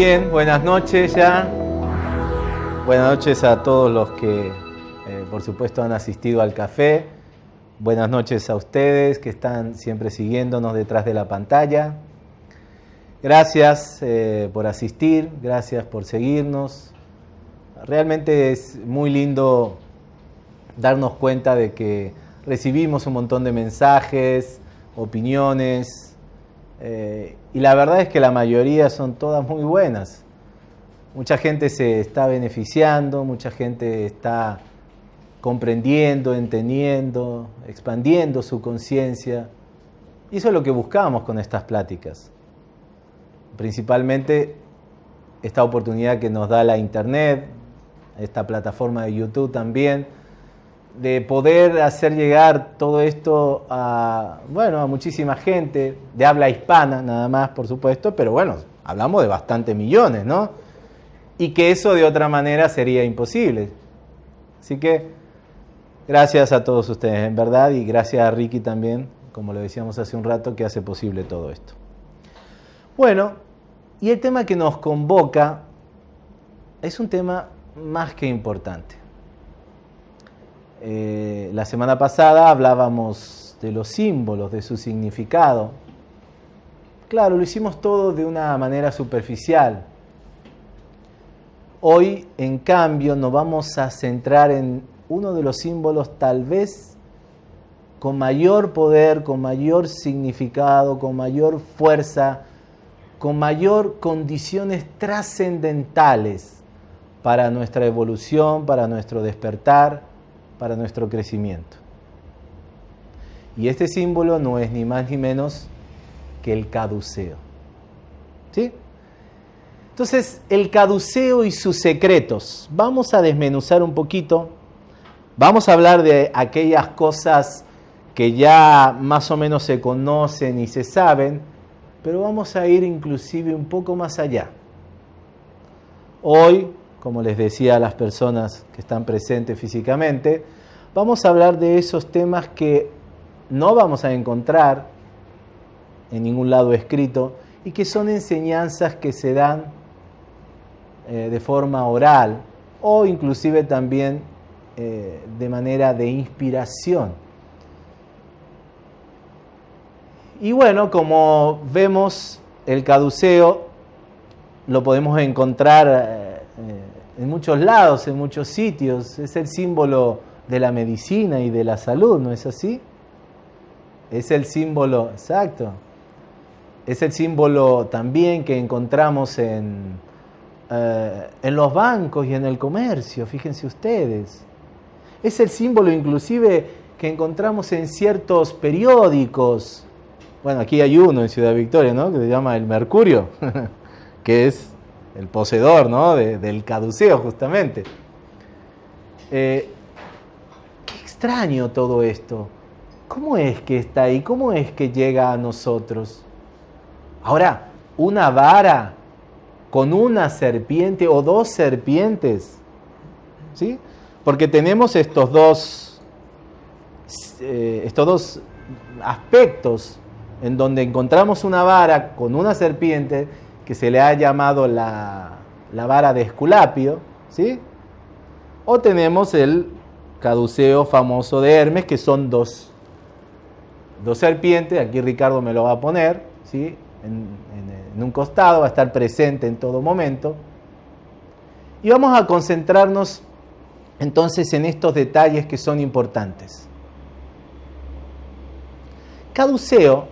bien, buenas noches ya. Buenas noches a todos los que, eh, por supuesto, han asistido al café. Buenas noches a ustedes que están siempre siguiéndonos detrás de la pantalla. Gracias eh, por asistir, gracias por seguirnos. Realmente es muy lindo darnos cuenta de que recibimos un montón de mensajes, opiniones, eh, y la verdad es que la mayoría son todas muy buenas. Mucha gente se está beneficiando, mucha gente está comprendiendo, entendiendo, expandiendo su conciencia. Y eso es lo que buscamos con estas pláticas. Principalmente esta oportunidad que nos da la Internet, esta plataforma de YouTube también, de poder hacer llegar todo esto a, bueno, a muchísima gente, de habla hispana nada más, por supuesto, pero bueno, hablamos de bastantes millones, ¿no? Y que eso de otra manera sería imposible. Así que gracias a todos ustedes, en verdad, y gracias a Ricky también, como lo decíamos hace un rato, que hace posible todo esto. Bueno, y el tema que nos convoca es un tema más que importante. Eh, la semana pasada hablábamos de los símbolos, de su significado. Claro, lo hicimos todo de una manera superficial. Hoy, en cambio, nos vamos a centrar en uno de los símbolos tal vez con mayor poder, con mayor significado, con mayor fuerza, con mayor condiciones trascendentales para nuestra evolución, para nuestro despertar para nuestro crecimiento. Y este símbolo no es ni más ni menos que el caduceo. ¿Sí? Entonces, el caduceo y sus secretos. Vamos a desmenuzar un poquito. Vamos a hablar de aquellas cosas que ya más o menos se conocen y se saben, pero vamos a ir inclusive un poco más allá. Hoy como les decía a las personas que están presentes físicamente, vamos a hablar de esos temas que no vamos a encontrar en ningún lado escrito y que son enseñanzas que se dan eh, de forma oral o inclusive también eh, de manera de inspiración. Y bueno, como vemos, el caduceo lo podemos encontrar eh, en muchos lados, en muchos sitios. Es el símbolo de la medicina y de la salud, ¿no es así? Es el símbolo, exacto. Es el símbolo también que encontramos en, eh, en los bancos y en el comercio, fíjense ustedes. Es el símbolo inclusive que encontramos en ciertos periódicos. Bueno, aquí hay uno en Ciudad Victoria, ¿no? Que se llama El Mercurio, que es el poseedor ¿no? del caduceo justamente. Eh, qué extraño todo esto. ¿Cómo es que está ahí? ¿Cómo es que llega a nosotros? Ahora, una vara con una serpiente o dos serpientes, ¿sí? Porque tenemos estos dos, eh, estos dos aspectos en donde encontramos una vara con una serpiente que se le ha llamado la, vara de Esculapio, ¿sí? O tenemos el caduceo famoso de Hermes, que son dos, dos serpientes, aquí Ricardo me lo va a poner, ¿sí? En, en un costado, va a estar presente en todo momento. Y vamos a concentrarnos entonces en estos detalles que son importantes. Caduceo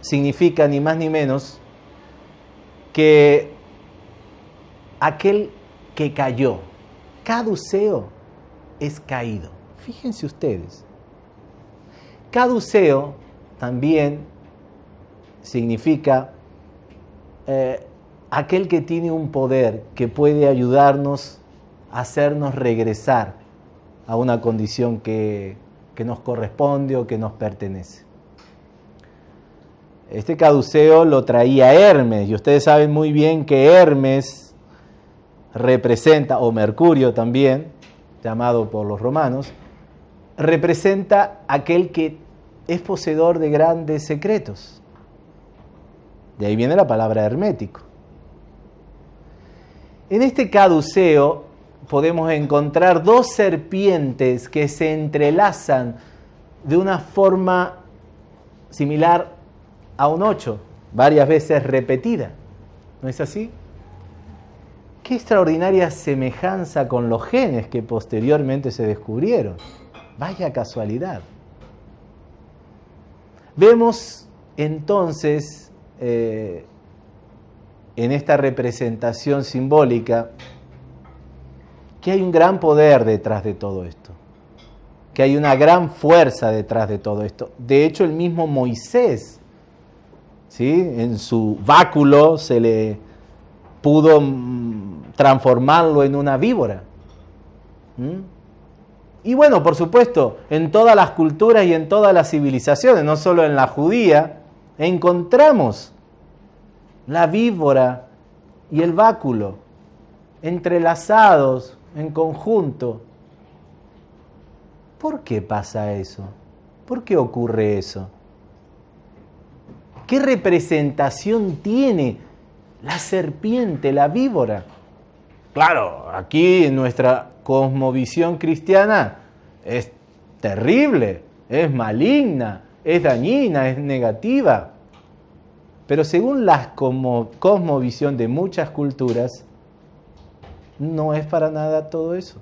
significa ni más ni menos que aquel que cayó, caduceo es caído. Fíjense ustedes. Caduceo también significa eh, aquel que tiene un poder que puede ayudarnos a hacernos regresar a una condición que, que nos corresponde o que nos pertenece. Este caduceo lo traía Hermes y ustedes saben muy bien que Hermes representa, o Mercurio también, llamado por los romanos, representa aquel que es poseedor de grandes secretos. De ahí viene la palabra hermético. En este caduceo podemos encontrar dos serpientes que se entrelazan de una forma similar a un ocho, varias veces repetida. ¿No es así? Qué extraordinaria semejanza con los genes que posteriormente se descubrieron. Vaya casualidad. Vemos entonces eh, en esta representación simbólica que hay un gran poder detrás de todo esto, que hay una gran fuerza detrás de todo esto. De hecho, el mismo Moisés, ¿sí? en su báculo se le pudo mm, transformarlo en una víbora. Y bueno, por supuesto, en todas las culturas y en todas las civilizaciones, no solo en la judía, encontramos la víbora y el báculo entrelazados en conjunto. ¿Por qué pasa eso? ¿Por qué ocurre eso? ¿Qué representación tiene la serpiente, la víbora? Claro, aquí en nuestra cosmovisión cristiana es terrible, es maligna, es dañina, es negativa. Pero según la cosmovisión de muchas culturas, no es para nada todo eso.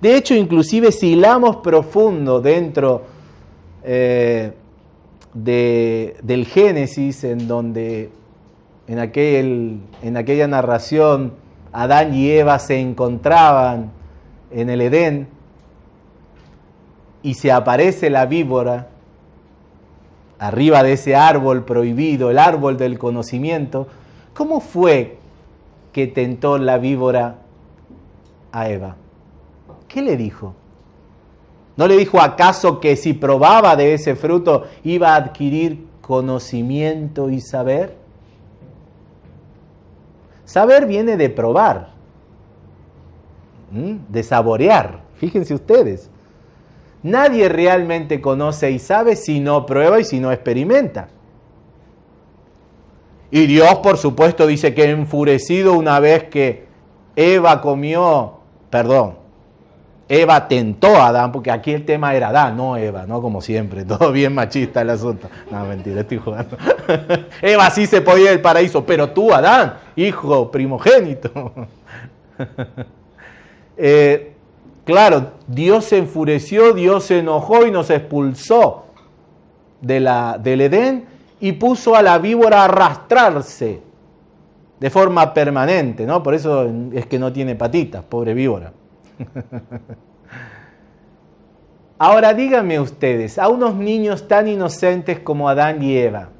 De hecho, inclusive si hilamos profundo dentro eh, de, del Génesis, en donde en, aquel, en aquella narración Adán y Eva se encontraban en el Edén y se aparece la víbora arriba de ese árbol prohibido, el árbol del conocimiento, ¿cómo fue que tentó la víbora a Eva? ¿Qué le dijo? ¿No le dijo acaso que si probaba de ese fruto iba a adquirir conocimiento y saber? Saber viene de probar, de saborear. Fíjense ustedes. Nadie realmente conoce y sabe si no prueba y si no experimenta. Y Dios, por supuesto, dice que enfurecido una vez que Eva comió, perdón, Eva tentó a Adán, porque aquí el tema era Adán, no Eva, ¿no? Como siempre, todo bien machista el asunto. No, mentira, estoy jugando. Eva sí se podía ir al paraíso, pero tú, Adán, hijo primogénito. Eh, claro, Dios se enfureció, Dios se enojó y nos expulsó de la, del Edén y puso a la víbora a arrastrarse de forma permanente, ¿no? Por eso es que no tiene patitas, pobre víbora. Ahora díganme ustedes, a unos niños tan inocentes como Adán y Eva,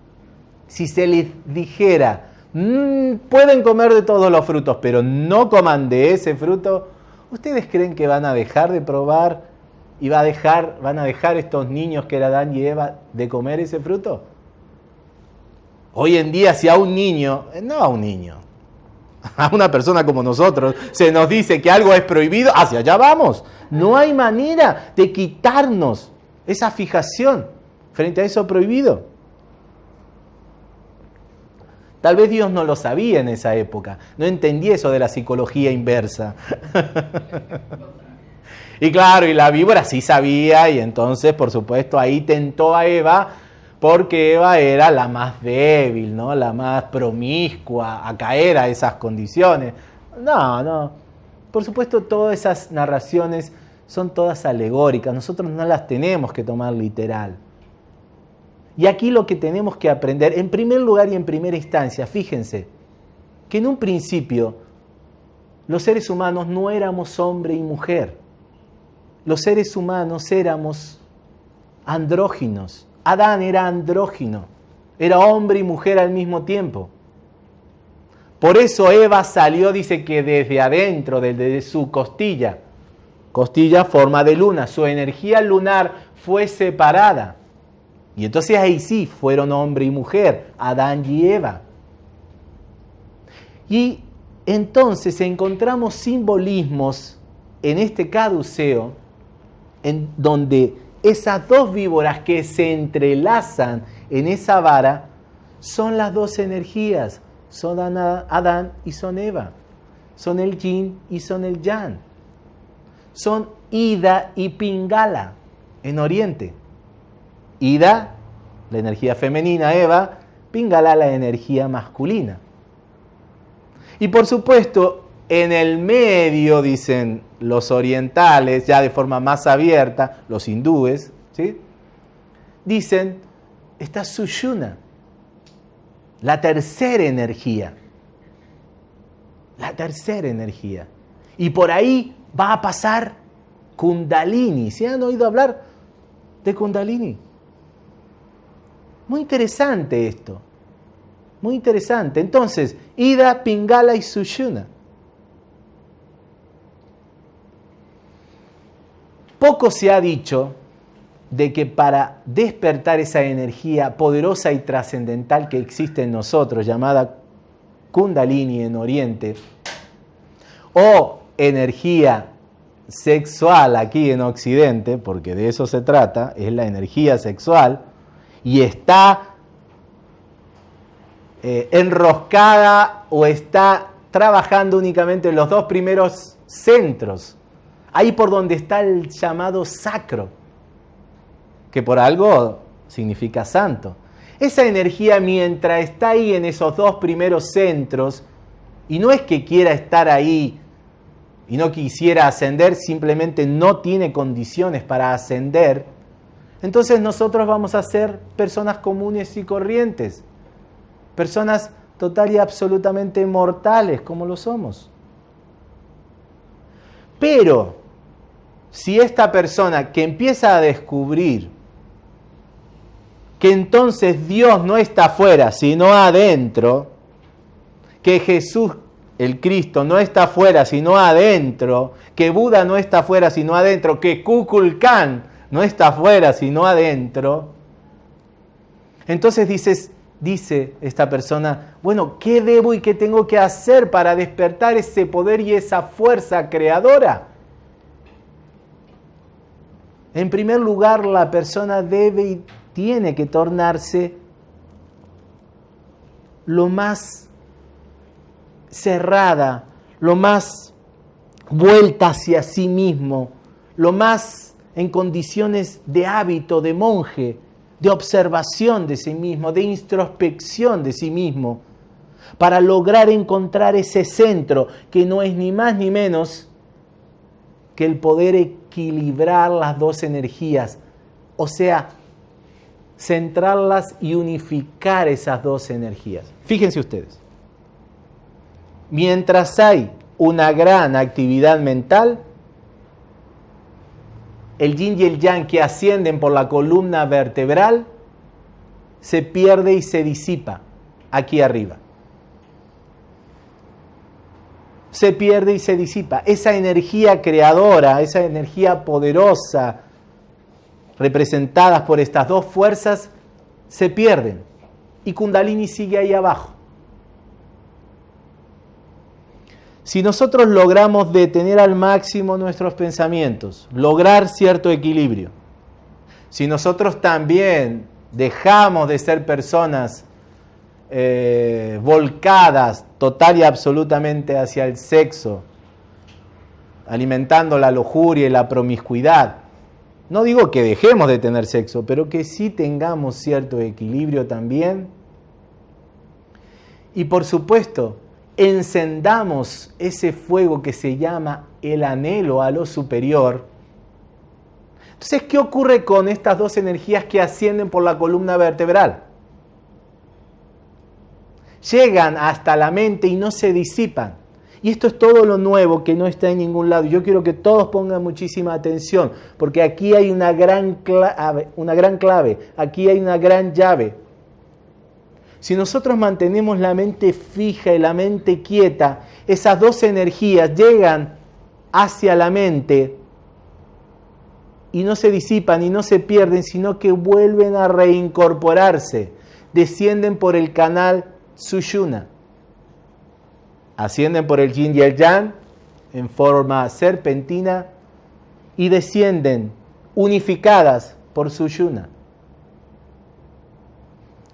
si se les dijera, mm, pueden comer de todos los frutos, pero no coman de ese fruto, ¿ustedes creen que van a dejar de probar y va a dejar, van a dejar estos niños que eran Adán y Eva de comer ese fruto? Hoy en día, si a un niño, no a un niño, a una persona como nosotros se nos dice que algo es prohibido, hacia allá vamos. No hay manera de quitarnos esa fijación frente a eso prohibido. Tal vez Dios no lo sabía en esa época, no entendía eso de la psicología inversa. y claro, y la víbora sí sabía y entonces, por supuesto, ahí tentó a Eva porque Eva era la más débil, ¿no? la más promiscua a caer a esas condiciones. No, no. Por supuesto, todas esas narraciones son todas alegóricas, nosotros no las tenemos que tomar literal. Y aquí lo que tenemos que aprender, en primer lugar y en primera instancia, fíjense, que en un principio los seres humanos no éramos hombre y mujer. Los seres humanos éramos andróginos, Adán era andrógino, era hombre y mujer al mismo tiempo. Por eso Eva salió, dice que desde adentro, desde su costilla, costilla forma de luna, su energía lunar fue separada. Y entonces ahí sí fueron hombre y mujer, Adán y Eva. Y entonces encontramos simbolismos en este caduceo, en donde esas dos víboras que se entrelazan en esa vara son las dos energías, son Adán y son Eva. Son el yin y son el yang. Son Ida y Pingala en Oriente. Ida, la energía femenina, Eva, Pingala, la energía masculina. Y por supuesto, en el medio, dicen los orientales, ya de forma más abierta, los hindúes, ¿sí? dicen, está Sushuna, la tercera energía. La tercera energía. Y por ahí va a pasar Kundalini. ¿Se han oído hablar de Kundalini? Muy interesante esto. Muy interesante. Entonces, Ida, Pingala y Sushuna. Poco se ha dicho de que para despertar esa energía poderosa y trascendental que existe en nosotros, llamada Kundalini en Oriente, o energía sexual aquí en Occidente, porque de eso se trata, es la energía sexual, y está eh, enroscada o está trabajando únicamente en los dos primeros centros ahí por donde está el llamado sacro, que por algo significa santo. Esa energía mientras está ahí en esos dos primeros centros, y no es que quiera estar ahí y no quisiera ascender, simplemente no tiene condiciones para ascender, entonces nosotros vamos a ser personas comunes y corrientes, personas total y absolutamente mortales como lo somos. Pero si esta persona que empieza a descubrir que entonces Dios no está afuera, sino adentro, que Jesús, el Cristo, no está afuera, sino adentro, que Buda no está afuera, sino adentro, que Kukulkan no está afuera, sino adentro, entonces dices, dice esta persona, bueno, ¿qué debo y qué tengo que hacer para despertar ese poder y esa fuerza creadora? En primer lugar, la persona debe y tiene que tornarse lo más cerrada, lo más vuelta hacia sí mismo, lo más en condiciones de hábito de monje, de observación de sí mismo, de introspección de sí mismo, para lograr encontrar ese centro que no es ni más ni menos que el poder equilibrar las dos energías, o sea, centrarlas y unificar esas dos energías. Fíjense ustedes, mientras hay una gran actividad mental, el yin y el yang que ascienden por la columna vertebral se pierde y se disipa aquí arriba. Se pierde y se disipa. Esa energía creadora, esa energía poderosa, representadas por estas dos fuerzas, se pierden. Y Kundalini sigue ahí abajo. Si nosotros logramos detener al máximo nuestros pensamientos, lograr cierto equilibrio, si nosotros también dejamos de ser personas eh, volcadas total y absolutamente hacia el sexo, alimentando la lujuria y la promiscuidad. No digo que dejemos de tener sexo, pero que sí tengamos cierto equilibrio también. Y por supuesto, encendamos ese fuego que se llama el anhelo a lo superior. Entonces, ¿qué ocurre con estas dos energías que ascienden por la columna vertebral? Llegan hasta la mente y no se disipan. Y esto es todo lo nuevo que no está en ningún lado. Yo quiero que todos pongan muchísima atención, porque aquí hay una gran clave, una gran clave aquí hay una gran llave. Si nosotros mantenemos la mente fija y la mente quieta, esas dos energías llegan hacia la mente y no se disipan y no se pierden, sino que vuelven a reincorporarse, descienden por el canal Sushuna. Ascienden por el yin y el yang en forma serpentina y descienden unificadas por Sushuna.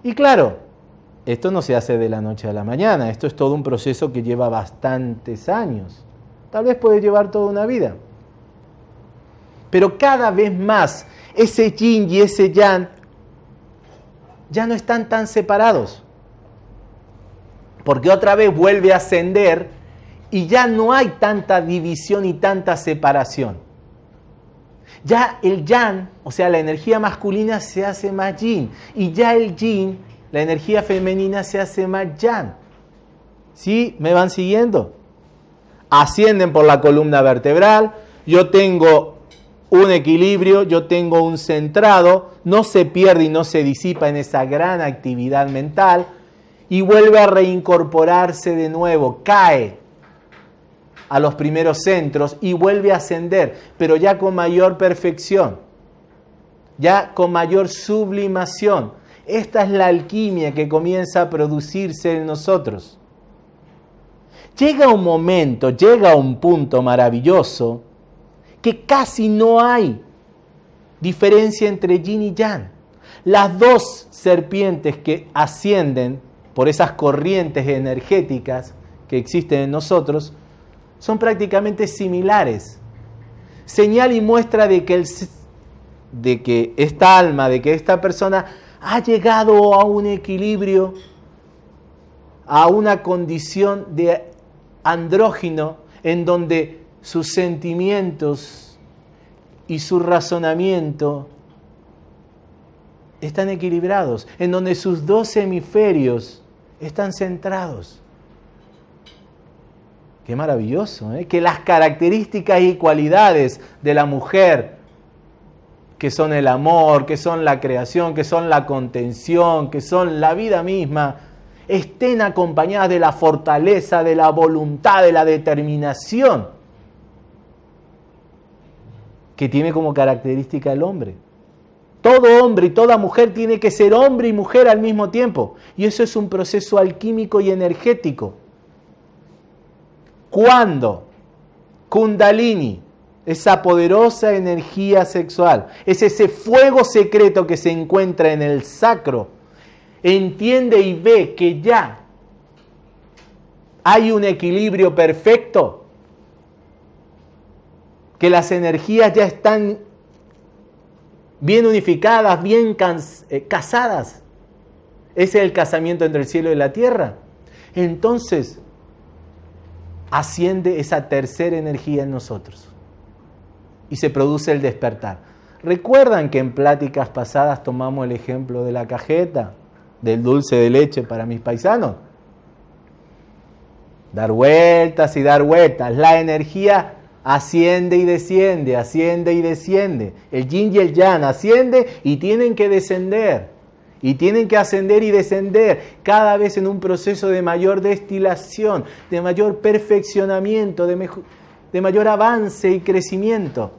Y claro, esto no se hace de la noche a la mañana, esto es todo un proceso que lleva bastantes años. Tal vez puede llevar toda una vida. Pero cada vez más ese yin y ese yang ya no están tan separados. Porque otra vez vuelve a ascender y ya no hay tanta división y tanta separación. Ya el yang, o sea, la energía masculina se hace más yin y ya el yin, la energía femenina se hace más yang. ¿Sí? ¿Me van siguiendo? Ascienden por la columna vertebral, yo tengo un equilibrio, yo tengo un centrado, no se pierde y no se disipa en esa gran actividad mental y vuelve a reincorporarse de nuevo, cae a los primeros centros y vuelve a ascender, pero ya con mayor perfección, ya con mayor sublimación. Esta es la alquimia que comienza a producirse en nosotros. Llega un momento, llega un punto maravilloso que casi no hay diferencia entre yin y yang. Las dos serpientes que ascienden por esas corrientes energéticas que existen en nosotros son prácticamente similares. Señal y muestra de que, el, de que esta alma, de que esta persona ha llegado a un equilibrio, a una condición de andrógino en donde sus sentimientos y su razonamiento están equilibrados, en donde sus dos hemisferios están centrados. Qué maravilloso, ¿eh? que las características y cualidades de la mujer, que son el amor, que son la creación, que son la contención, que son la vida misma, estén acompañadas de la fortaleza, de la voluntad, de la determinación que tiene como característica el hombre. Todo hombre y toda mujer tiene que ser hombre y mujer al mismo tiempo. Y eso es un proceso alquímico y energético. Cuando Kundalini, esa poderosa energía sexual, es ese fuego secreto que se encuentra en el sacro, entiende y ve que ya hay un equilibrio perfecto, que las energías ya están bien unificadas, bien eh, casadas. Ese es el casamiento entre el cielo y la tierra. Entonces, asciende esa tercera energía en nosotros y se produce el despertar. ¿Recuerdan que en pláticas pasadas tomamos el ejemplo de la cajeta, del dulce de leche para mis paisanos? Dar vueltas y dar vueltas. La energía asciende y desciende, asciende y desciende. El yin y el yang asciende y tienen que descender. Y tienen que ascender y descender cada vez en un proceso de mayor destilación, de mayor perfeccionamiento, de, mayor avance y crecimiento.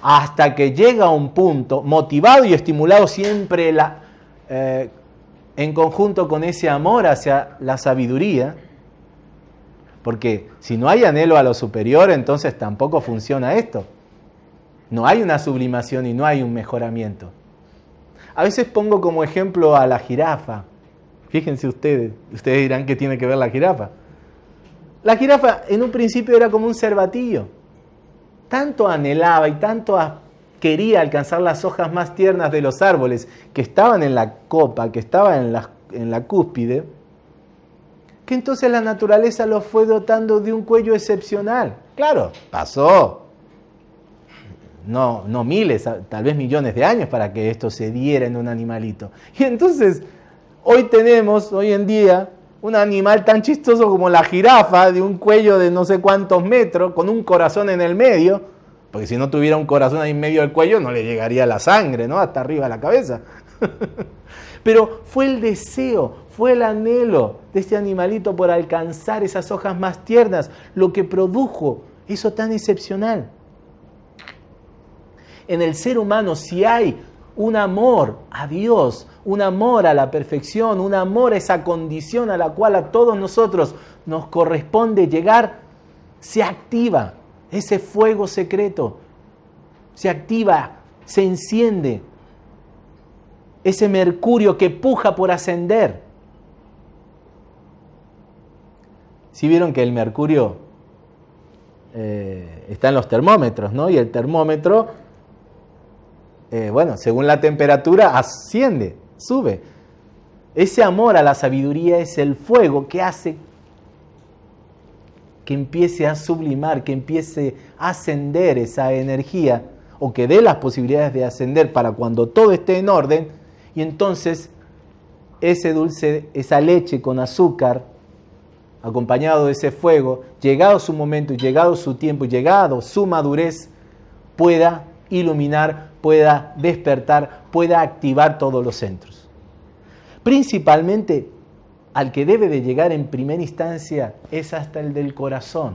Hasta que llega a un punto, motivado y estimulado siempre la, eh, en conjunto con ese amor hacia la sabiduría, porque si no hay anhelo a lo superior, entonces tampoco funciona esto. No hay una sublimación y no hay un mejoramiento. A veces pongo como ejemplo a la jirafa. Fíjense ustedes, ustedes dirán que tiene que ver la jirafa. La jirafa en un principio era como un cervatillo. Tanto anhelaba y tanto quería alcanzar las hojas más tiernas de los árboles que estaban en la copa, que estaban en la, en la cúspide, que entonces la naturaleza lo fue dotando de un cuello excepcional. Claro, pasó no, no miles, tal vez millones de años para que esto se diera en un animalito. Y entonces, hoy tenemos, hoy en día, un animal tan chistoso como la jirafa, de un cuello de no sé cuántos metros, con un corazón en el medio, porque si no tuviera un corazón ahí en medio del cuello no le llegaría la sangre, ¿no? Hasta arriba de la cabeza. Pero fue el deseo, fue el anhelo de este animalito por alcanzar esas hojas más tiernas, lo que produjo eso tan excepcional. En el ser humano, si hay un amor a Dios, un amor a la perfección, un amor a esa condición a la cual a todos nosotros nos corresponde llegar, se activa ese fuego secreto, se activa, se enciende ese mercurio que puja por ascender. Si vieron que el mercurio eh, está en los termómetros, ¿no? Y el termómetro, eh, bueno, según la temperatura, asciende, sube. Ese amor a la sabiduría es el fuego que hace que empiece a sublimar, que empiece a ascender esa energía o que dé las posibilidades de ascender para cuando todo esté en orden y entonces ese dulce, esa leche con azúcar, acompañado de ese fuego, llegado su momento, llegado su tiempo, llegado su madurez, pueda iluminar, pueda despertar, pueda activar todos los centros. Principalmente al que debe de llegar en primera instancia es hasta el del corazón.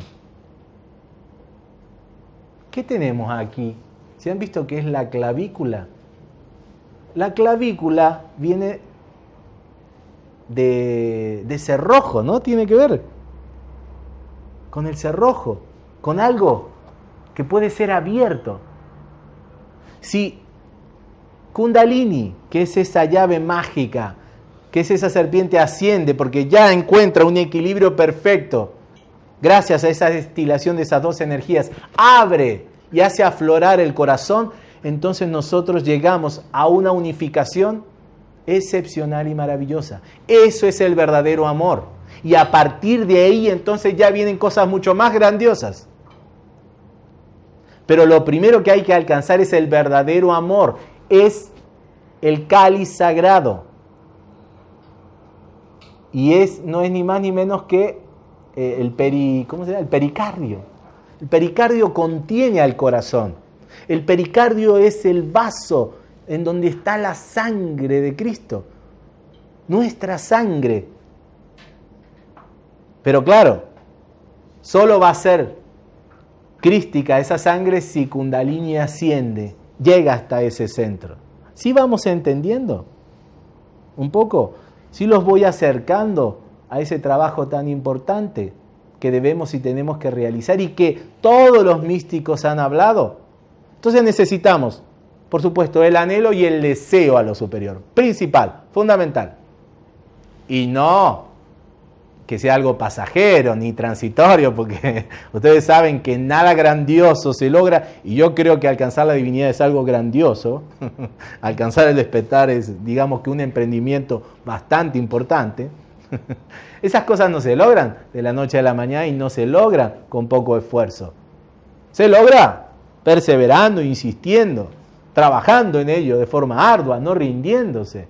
¿Qué tenemos aquí? ¿Se han visto que es la clavícula? La clavícula viene de, cerrojo, ¿no? Tiene que ver con el cerrojo, con algo que puede ser abierto. Si Kundalini, que es esa llave mágica, que es esa serpiente asciende porque ya encuentra un equilibrio perfecto, gracias a esa destilación de esas dos energías, abre y hace aflorar el corazón, entonces nosotros llegamos a una unificación excepcional y maravillosa. Eso es el verdadero amor. Y a partir de ahí entonces ya vienen cosas mucho más grandiosas. Pero lo primero que hay que alcanzar es el verdadero amor, es el cáliz sagrado. Y es, no es ni más ni menos que eh, el, peri, ¿cómo se el pericardio. El pericardio contiene al corazón. El pericardio es el vaso en donde está la sangre de Cristo, nuestra sangre. Pero claro, solo va a ser crística esa sangre si Kundalini asciende, llega hasta ese centro. ¿Sí vamos entendiendo? Un poco. ¿Sí los voy acercando a ese trabajo tan importante que debemos y tenemos que realizar y que todos los místicos han hablado? Entonces necesitamos por supuesto, el anhelo y el deseo a lo superior. Principal, fundamental. Y no que sea algo pasajero ni transitorio, porque ustedes saben que nada grandioso se logra, y yo creo que alcanzar la divinidad es algo grandioso. alcanzar el despertar es, digamos que un emprendimiento bastante importante. Esas cosas no se logran de la noche a la mañana y no se logran con poco esfuerzo. Se logra perseverando, insistiendo trabajando en ello de forma ardua, no rindiéndose.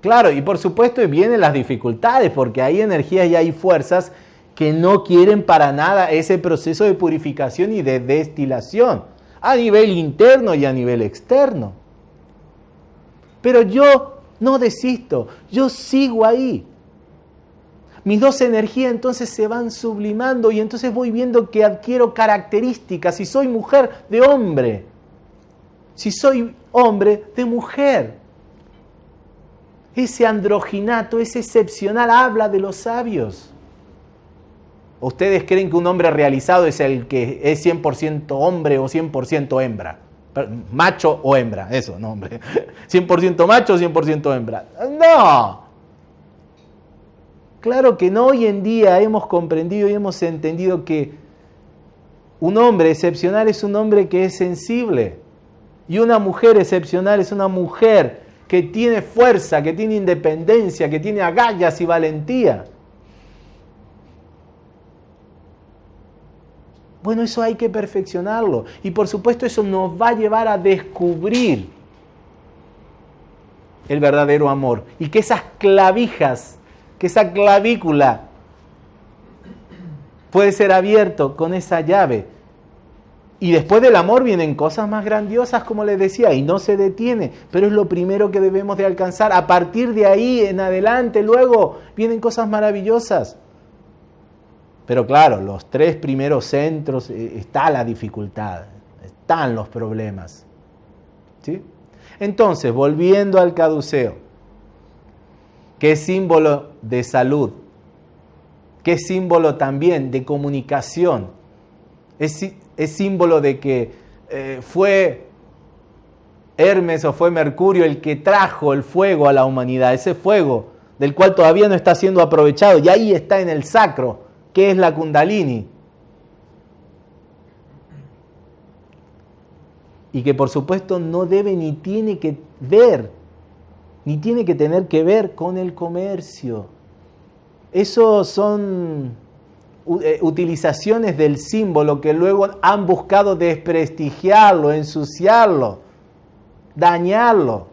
Claro, y por supuesto vienen las dificultades, porque hay energías y hay fuerzas que no quieren para nada ese proceso de purificación y de destilación, a nivel interno y a nivel externo. Pero yo no desisto, yo sigo ahí. Mis dos energías entonces se van sublimando y entonces voy viendo que adquiero características. Si soy mujer, de hombre. Si soy hombre, de mujer. Ese androginato, ese excepcional, habla de los sabios. ¿Ustedes creen que un hombre realizado es el que es 100% hombre o 100% hembra? Macho o hembra, eso, no hombre. 100% macho o 100% hembra. No, Claro que no hoy en día hemos comprendido y hemos entendido que un hombre excepcional es un hombre que es sensible. Y una mujer excepcional es una mujer que tiene fuerza, que tiene independencia, que tiene agallas y valentía. Bueno, eso hay que perfeccionarlo. Y por supuesto eso nos va a llevar a descubrir el verdadero amor. Y que esas clavijas que esa clavícula puede ser abierto con esa llave. Y después del amor vienen cosas más grandiosas, como les decía, y no se detiene, pero es lo primero que debemos de alcanzar. A partir de ahí en adelante, luego vienen cosas maravillosas. Pero claro, los tres primeros centros eh, está la dificultad, están los problemas. ¿Sí? Entonces, volviendo al caduceo que es símbolo de salud, que es símbolo también de comunicación, es, símbolo de que eh, fue Hermes o fue Mercurio el que trajo el fuego a la humanidad, ese fuego del cual todavía no está siendo aprovechado, y ahí está en el sacro, que es la kundalini. Y que por supuesto no debe ni tiene que ver, ni tiene que tener que ver con el comercio. Eso son eh, utilizaciones del símbolo que luego han buscado desprestigiarlo, ensuciarlo, dañarlo.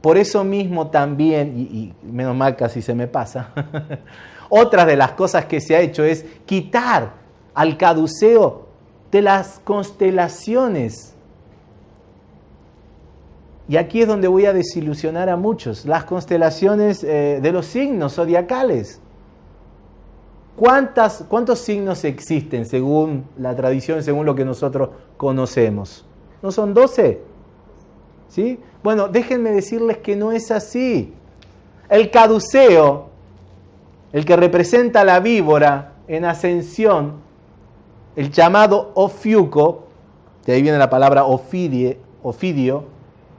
Por eso mismo también, y, menos mal casi se me pasa, otra de las cosas que se ha hecho es quitar al caduceo de las constelaciones. Y aquí es donde voy a desilusionar a muchos, las constelaciones eh, de los signos zodiacales. ¿Cuántas, ¿Cuántos signos existen según la tradición, según lo que nosotros conocemos? ¿No son 12? ¿Sí? Bueno, déjenme decirles que no es así. El caduceo, el que representa la víbora en ascensión, el llamado Ofiuco, de ahí viene la palabra ofidio,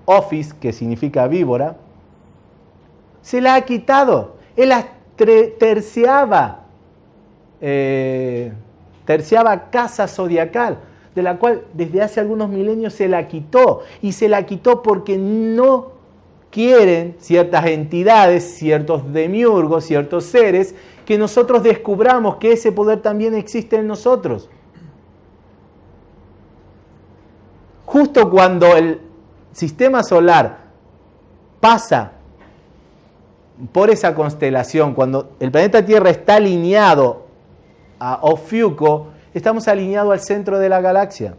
office, que significa víbora, se la ha quitado. Él terciaba, eh, terciaba casa zodiacal de la cual desde hace algunos milenios se la quitó. Y se la quitó porque no quieren ciertas entidades, ciertos demiurgos, ciertos seres, que nosotros descubramos que ese poder también existe en nosotros. Justo cuando el sistema solar pasa por esa constelación, cuando el planeta Tierra está alineado a Ofiuco, estamos alineados al centro de la galaxia.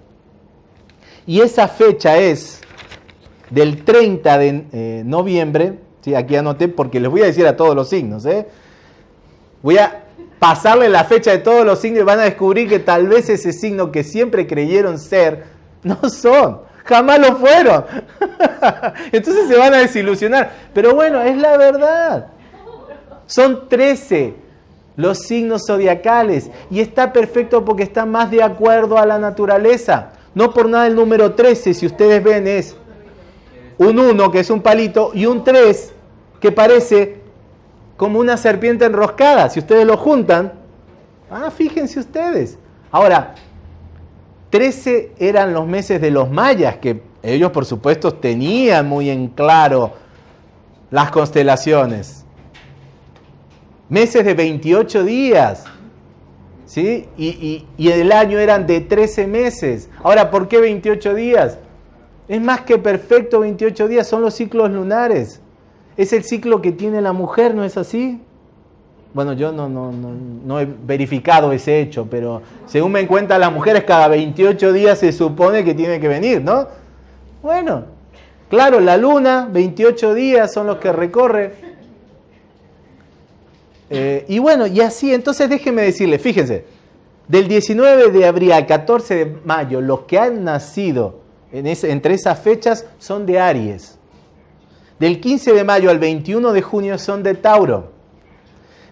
Y esa fecha es del 30 de eh, noviembre, ¿sí? aquí anoté porque les voy a decir a todos los signos, ¿eh? voy a pasarle la fecha de todos los signos y van a descubrir que tal vez ese signo que siempre creyeron ser, no son, jamás lo fueron. Entonces se van a desilusionar. Pero bueno, es la verdad. Son 13 los signos zodiacales y está perfecto porque está más de acuerdo a la naturaleza. No por nada el número 13, si ustedes ven, es un 1 que es un palito y un 3 que parece como una serpiente enroscada. Si ustedes lo juntan, ah, fíjense ustedes. Ahora, 13 eran los meses de los mayas, que ellos por supuesto tenían muy en claro las constelaciones meses de 28 días. ¿Sí? Y, el año eran de 13 meses. Ahora, ¿por qué 28 días? Es más que perfecto 28 días, son los ciclos lunares. Es el ciclo que tiene la mujer, ¿no es así? Bueno, yo no, no, no, no he verificado ese hecho, pero según me cuentan las mujeres, cada 28 días se supone que tiene que venir, ¿no? Bueno, claro, la luna, 28 días son los que recorre. Eh, y bueno, y así, entonces déjenme decirle, fíjense, del 19 de abril al 14 de mayo, los que han nacido entre esas fechas son de Aries. Del 15 de mayo al 21 de junio son de Tauro.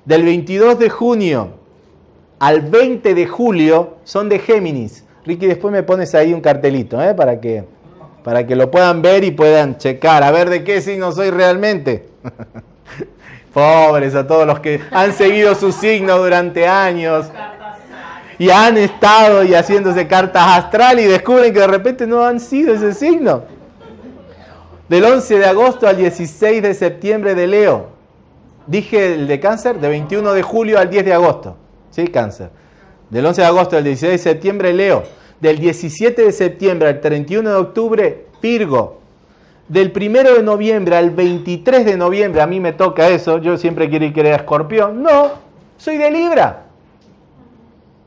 Del 22 de junio al 20 de julio son de Géminis. Ricky, después me pones ahí un cartelito ¿eh? para, que, para que lo puedan ver y puedan checar, a ver de qué signo soy realmente. Pobres a todos los que han seguido su signo durante años y han estado y haciéndose cartas astral y descubren que de repente no han sido ese signo. Del 11 de agosto al 16 de septiembre de Leo. Dije el de cáncer, de 21 de julio al 10 de agosto. ¿Sí? Cáncer. Del 11 de agosto al 16 de septiembre Leo. Del 17 de septiembre al 31 de octubre Virgo del primero de noviembre al 23 de noviembre, a mí me toca eso, yo siempre quiero ir que era escorpión. No, soy de Libra.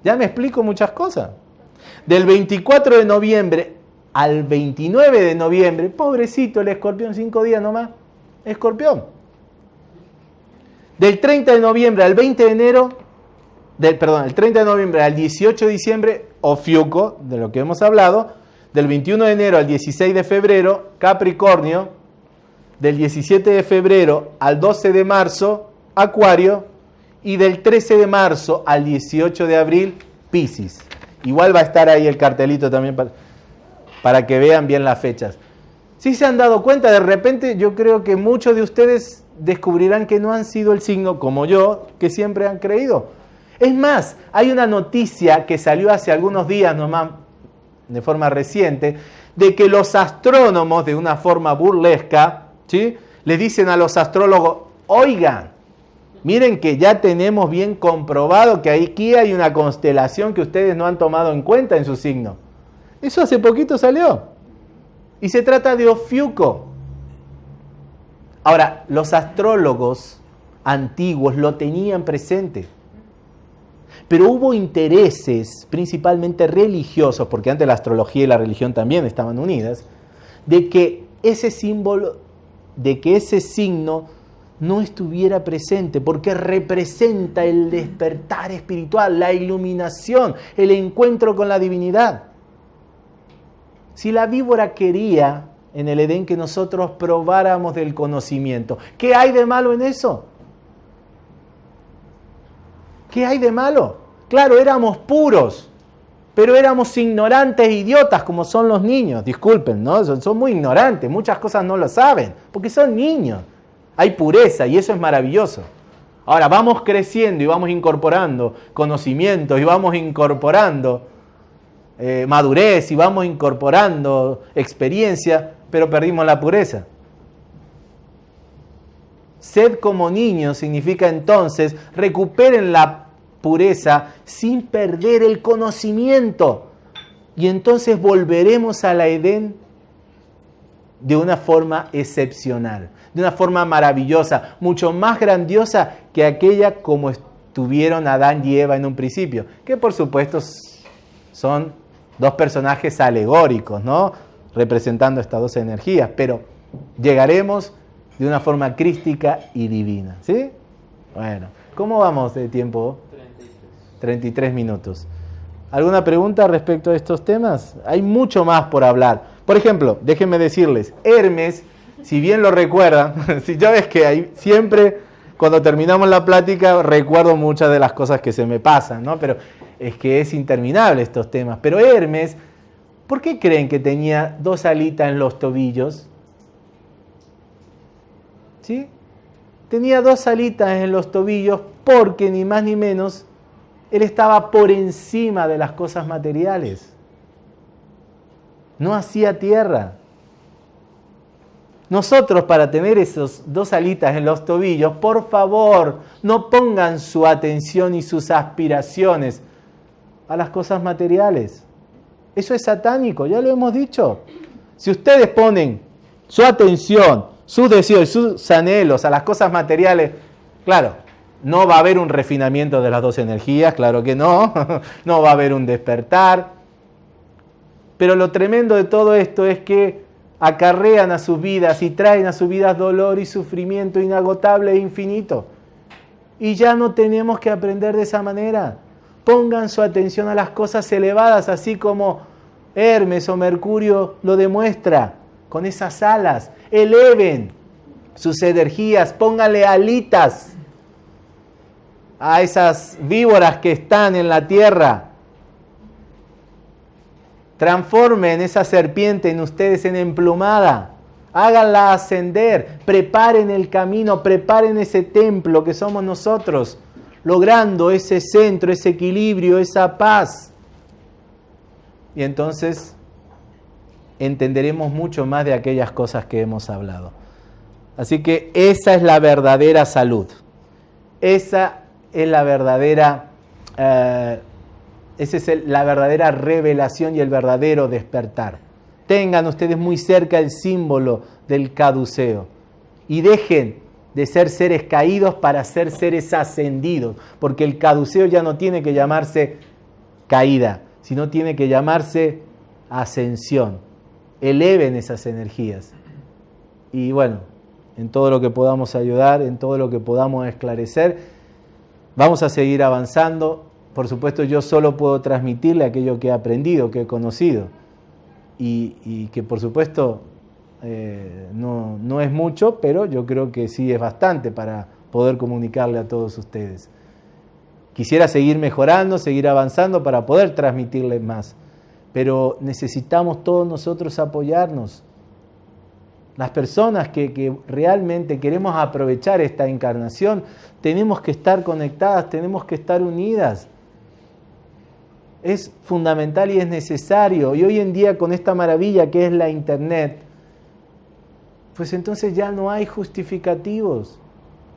Ya me explico muchas cosas. Del 24 de noviembre al 29 de noviembre, pobrecito el escorpión, cinco días nomás, escorpión. Del 30 de noviembre al 20 de enero, del, perdón, el 30 de noviembre al 18 de diciembre, Ofiuco, de lo que hemos hablado, del 21 de enero al 16 de febrero, Capricornio, del 17 de febrero al 12 de marzo, Acuario, y del 13 de marzo al 18 de abril, Pisces. Igual va a estar ahí el cartelito también para, para que vean bien las fechas. Si se han dado cuenta, de repente yo creo que muchos de ustedes descubrirán que no han sido el signo como yo, que siempre han creído. Es más, hay una noticia que salió hace algunos días nomás, de forma reciente, de que los astrónomos, de una forma burlesca, ¿sí? le dicen a los astrólogos, oigan, miren que ya tenemos bien comprobado que aquí hay una constelación que ustedes no han tomado en cuenta en su signo. Eso hace poquito salió. Y se trata de Ofiuco. Ahora, los astrólogos antiguos lo tenían presente. Pero hubo intereses, principalmente religiosos, porque antes la astrología y la religión también estaban unidas, de que ese símbolo, de que ese signo no estuviera presente, porque representa el despertar espiritual, la iluminación, el encuentro con la divinidad. Si la víbora quería en el Edén que nosotros probáramos del conocimiento, ¿qué hay de malo en eso? ¿Qué hay de malo? Claro, éramos puros, pero éramos ignorantes e idiotas como son los niños. Disculpen, ¿no? Son, muy ignorantes, muchas cosas no lo saben, porque son niños. Hay pureza y eso es maravilloso. Ahora vamos creciendo y vamos incorporando conocimientos y vamos incorporando eh, madurez y vamos incorporando experiencia, pero perdimos la pureza. Sed como niños significa entonces recuperen la pureza sin perder el conocimiento. Y entonces volveremos a la Edén de una forma excepcional, de una forma maravillosa, mucho más grandiosa que aquella como estuvieron Adán y Eva en un principio, que por supuesto son dos personajes alegóricos, ¿no? Representando estas dos energías, pero llegaremos de una forma crística y divina, ¿sí? Bueno, ¿cómo vamos de tiempo? 33 minutos. ¿Alguna pregunta respecto a estos temas? Hay mucho más por hablar. Por ejemplo, déjenme decirles, Hermes, si bien lo recuerdan, si ya ves que siempre cuando terminamos la plática recuerdo muchas de las cosas que se me pasan, ¿no? Pero es que es interminable estos temas. Pero Hermes, ¿por qué creen que tenía dos alitas en los tobillos? ¿Sí? Tenía dos alitas en los tobillos porque ni más ni menos él estaba por encima de las cosas materiales. No hacía tierra. Nosotros para tener esos dos alitas en los tobillos, por favor, no pongan su atención y sus aspiraciones a las cosas materiales. Eso es satánico, ya lo hemos dicho. Si ustedes ponen su atención, sus deseos y sus anhelos a las cosas materiales, claro, no va a haber un refinamiento de las dos energías, claro que no. no va a haber un despertar. Pero lo tremendo de todo esto es que acarrean a sus vidas y traen a sus vidas dolor y sufrimiento inagotable e infinito. Y ya no tenemos que aprender de esa manera. Pongan su atención a las cosas elevadas, así como Hermes o Mercurio lo demuestra, con esas alas. Eleven sus energías, pónganle alitas a esas víboras que están en la tierra. Transformen esa serpiente en ustedes en emplumada. Háganla ascender. Preparen el camino, preparen ese templo que somos nosotros, logrando ese centro, ese equilibrio, esa paz. Y entonces entenderemos mucho más de aquellas cosas que hemos hablado. Así que esa es la verdadera salud. Esa es la verdadera, eh, esa es la verdadera revelación y el verdadero despertar. Tengan ustedes muy cerca el símbolo del caduceo y dejen de ser seres caídos para ser seres ascendidos, porque el caduceo ya no tiene que llamarse caída, sino tiene que llamarse ascensión. Eleven esas energías. Y bueno, en todo lo que podamos ayudar, en todo lo que podamos esclarecer, Vamos a seguir avanzando. Por supuesto, yo solo puedo transmitirle aquello que he aprendido, que he conocido. Y, que por supuesto eh, no, no es mucho, pero yo creo que sí es bastante para poder comunicarle a todos ustedes. Quisiera seguir mejorando, seguir avanzando para poder transmitirles más, pero necesitamos todos nosotros apoyarnos. las personas que, que, realmente queremos aprovechar esta encarnación, tenemos que estar conectadas, tenemos que estar unidas. Es fundamental y es necesario. Y hoy en día con esta maravilla que es la Internet, pues entonces ya no hay justificativos.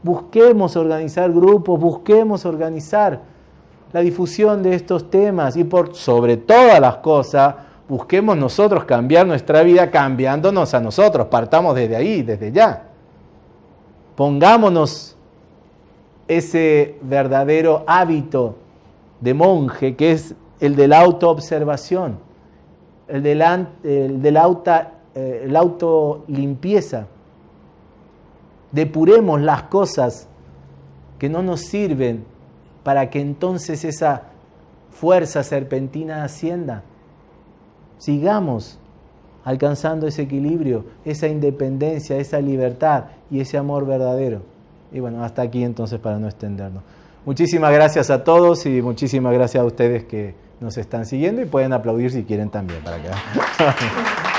Busquemos organizar grupos, busquemos organizar la difusión de estos temas y por sobre todas las cosas, busquemos nosotros cambiar nuestra vida cambiándonos a nosotros, partamos desde ahí, desde ya. Pongámonos ese verdadero hábito de monje que es el de la autoobservación, el el de la auto, eh, el auto limpieza. Depuremos las cosas que no nos sirven para que entonces esa fuerza serpentina ascienda sigamos alcanzando ese equilibrio, esa independencia, esa libertad y ese amor verdadero. Y bueno, hasta aquí entonces para no extendernos. Muchísimas gracias a todos y muchísimas gracias a ustedes que nos están siguiendo y pueden aplaudir si quieren también para okay.